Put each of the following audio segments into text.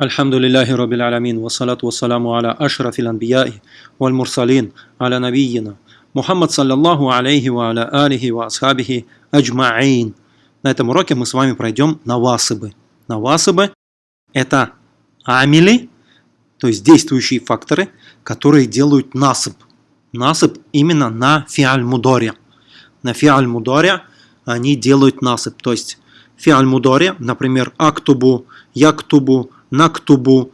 الحمد لله رب العالمين والصلاة والسلام على أشرف الأنبياء والمرسلين على نبينا Мухаммад саллаллаху алейхи ва аля алихи ва асхабихи аджмаин. На этом уроке мы с вами пройдем навасыбы. Навасыбы – это амили, то есть действующие факторы, которые делают насып. Насып именно на фиаль мудоре. На фиаль мудоре они делают насып. То есть фиаль мудоре, например, актубу, яктубу, нактубу,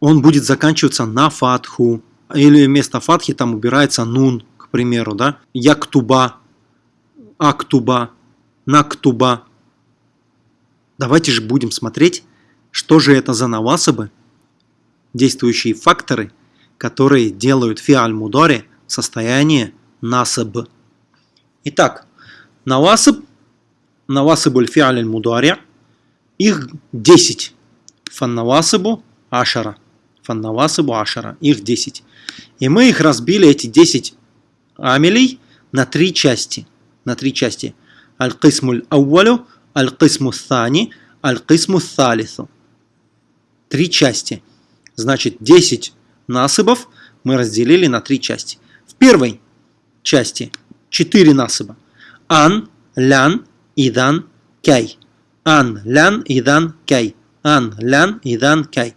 он будет заканчиваться на фатху. Или вместо фатхи там убирается нун, к примеру, да? Яктуба, актуба, нактуба. Давайте же будем смотреть, что же это за навасабы, действующие факторы, которые делают фиаль мудоре в состоянии насаб. Итак, навасаб, навасабуль фиаль мудоре, их 10 фаннавасыбу ашара. Фаннавасыбу ашара. Их 10. И мы их разбили, эти 10 амелей, на три части. На три части. Аль-Кисмуль Ауалю, Аль-Кисму Thani, Аль-Кисму Тhalису. Три части. Значит, 10 насыбов мы разделили на три части. В первой части 4 насыба. Ан, лян, идан, кай. Ан, лян, идан, кай ан, лян, идан, кай.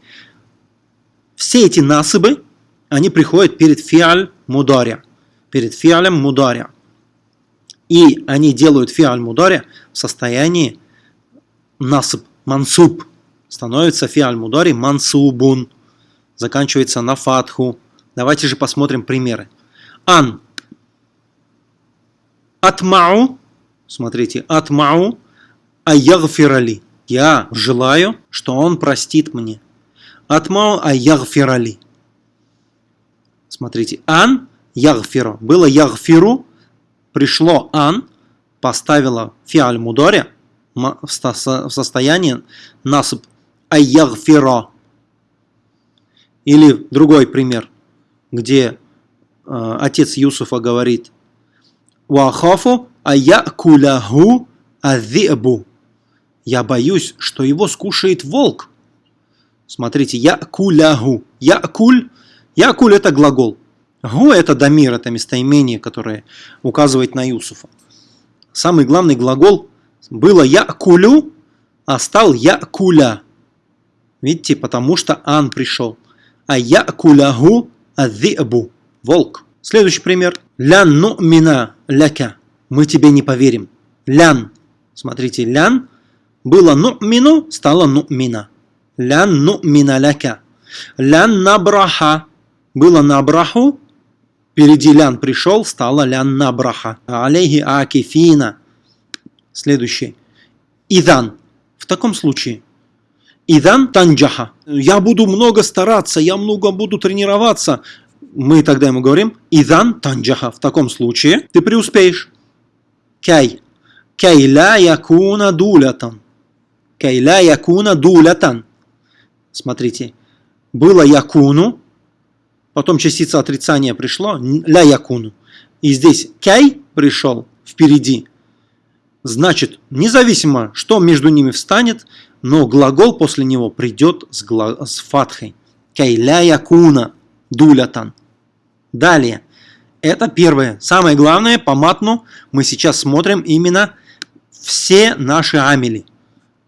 Все эти насыбы, они приходят перед фиаль мударя, перед фиалем мударя. И они делают фиаль мударя в состоянии насыб, мансуб. Становится фиаль мудари мансубун. Заканчивается на фатху. Давайте же посмотрим примеры. Ан. Атмау. Смотрите, атмау. Аягфирали. Я желаю, что он простит мне. Атмау а ягфирали. Смотрите, ан ягфиру. Было ягфиру, пришло ан, поставила фиаль мудоре в состоянии насып айягфиро. Или другой пример, где э, отец Юсуфа говорит «Вахафу аякуляху адзибу». Я боюсь, что его скушает волк. Смотрите, я кулягу. Я куль. Я куль это глагол. Гу это дамир, это местоимение, которое указывает на Юсуфа. Самый главный глагол было я кулю, а стал я куля. Видите, потому что ан пришел. А я кулягу адзибу. Волк. Следующий пример. Лян ну мина ляка. Мы тебе не поверим. Лян. Смотрите, лян было ну'мину, стало ну'мина. Лян ну'мина ляка. Лян набраха. Было набраху, впереди лян пришел, стало лян набраха. Алейхи акифина. Следующий. Идан. В таком случае. Идан танджаха. Я буду много стараться, я много буду тренироваться. Мы тогда ему говорим, Идан танджаха. В таком случае ты преуспеешь. Кай. Кай ла якуна дулятан. Кайля якуна дулятан. Смотрите, было якуну, потом частица отрицания пришло, ля якуну. И здесь кай пришел впереди. Значит, независимо, что между ними встанет, но глагол после него придет с, гла... с фатхой. Кайля якуна дулятан. Далее. Это первое. Самое главное, по матну мы сейчас смотрим именно все наши амели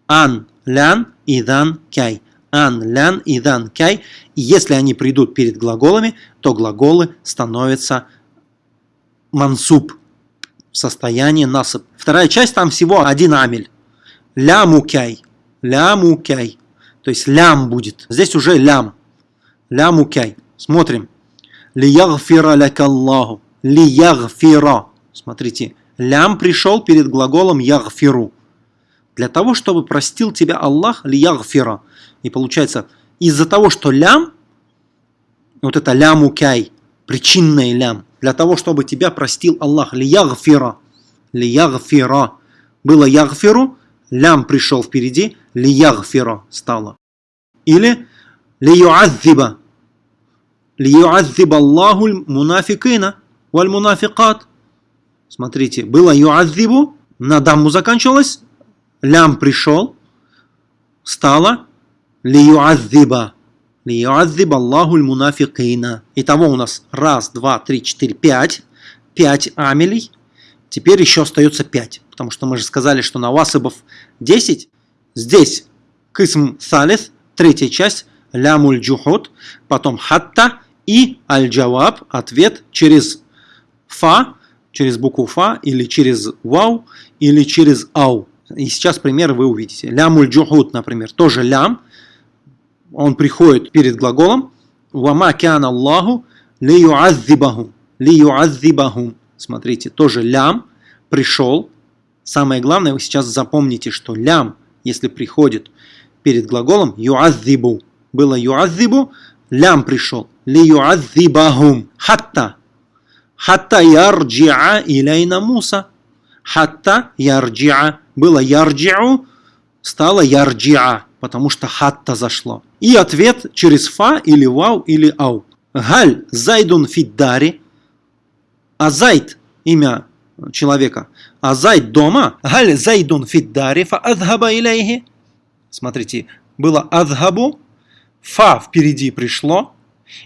ан, лян, идан, кай. Ан, лян, идан, кай. И если они придут перед глаголами, то глаголы становятся мансуб в состоянии насып. Вторая часть, там всего один амель. Ляму кай. Ляму кай. То есть лям будет. Здесь уже лям. Ляму кай. Смотрим. Лиягфира лякаллаху. Лиягфира. Смотрите. Лям пришел перед глаголом ягфиру для того, чтобы простил тебя Аллах лиягфира. И получается, из-за того, что лям, вот это ляму кай, причинный лям, для того, чтобы тебя простил Аллах лиягфира, лиягфира. Было ягфиру, лям пришел впереди, лиягфира стало. Или лиюаззиба, лиюаззиба Аллаху мунафикина валь мунафикат. Смотрите, было юаззибу, на даму заканчивалось, лям пришел, стало Лиюаззиба. Лиюаззиба Аллаху мунафикина. Итого у нас раз, два, три, четыре, пять. Пять амелей. Теперь еще остается пять. Потому что мы же сказали, что на васыбов 10. Здесь кисм салис, третья часть, лямуль джухуд, потом хатта и аль-джаваб, ответ через фа, через букву фа, или через вау, или через ау. И сейчас пример вы увидите. Лямуль джухуд, например, тоже лям, он приходит перед глаголом, вама кян Аллаху ли юаззибахум, ли юаззибахум. Смотрите, тоже лям пришел. Самое главное, вы сейчас запомните, что лям, если приходит перед глаголом юаззибу, было юаззибу, лям пришел. Ли юаззибахум. Хатта. Хатта ярджиа илейна Муса. Хатта ярджиа. Было ярджиу, стало ярджиа, потому что хатта зашло. И ответ через фа или вау или ау. Галь зайдун фиддари. А зайд, имя человека. А зайд дома. Галь зайдун фиддари фа адхаба илейхи. Смотрите, было адхабу, фа впереди пришло,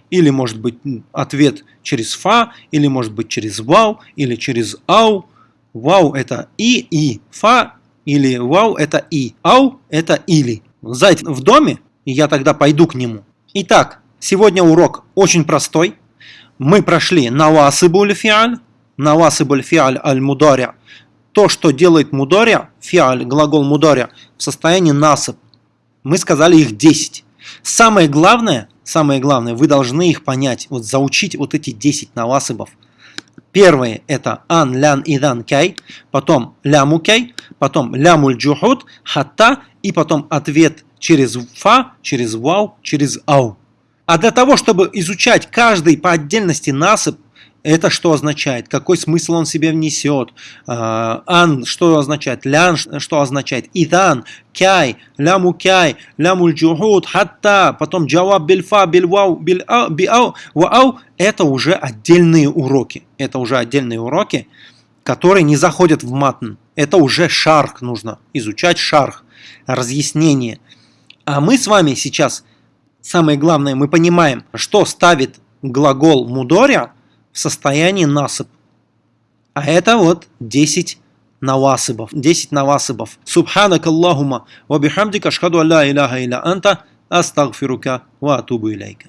или может быть ответ через фа, или может быть через вау, или через ау. Вау это и, и. Фа или вау это и. Ау это или. Зайд в доме, и я тогда пойду к нему. Итак, сегодня урок очень простой. Мы прошли навасыбуль фиаль, навасыбуль фиаль аль мударя. То, что делает мударя, фиаль, глагол мударя, в состоянии насып. Мы сказали их 10. Самое главное, самое главное, вы должны их понять, вот заучить вот эти 10 навасыбов. Первые это ан, лян, идан, кай, потом ляму кай, потом лямуль джухуд, хатта, и потом ответ через фа, через вау, через ау. А для того, чтобы изучать каждый по отдельности насып, это что означает? Какой смысл он себе внесет? А, ан, что означает? Лян, что означает? Идан, кяй, ляму кяй, ляму джухуд, хатта, потом джаваб бильфа, бильвау, биау, вау. Это уже отдельные уроки. Это уже отдельные уроки, которые не заходят в матн. Это уже шарх нужно. Изучать шарх, разъяснение. А мы с вами сейчас, самое главное, мы понимаем, что ставит глагол мудоря состоянии насып. А это вот 10 навасыбов. 10 навасыбов. Субханак Аллахума ва бихамдика ашхаду алла иляха илля анта астагфирука ва атубу илейка.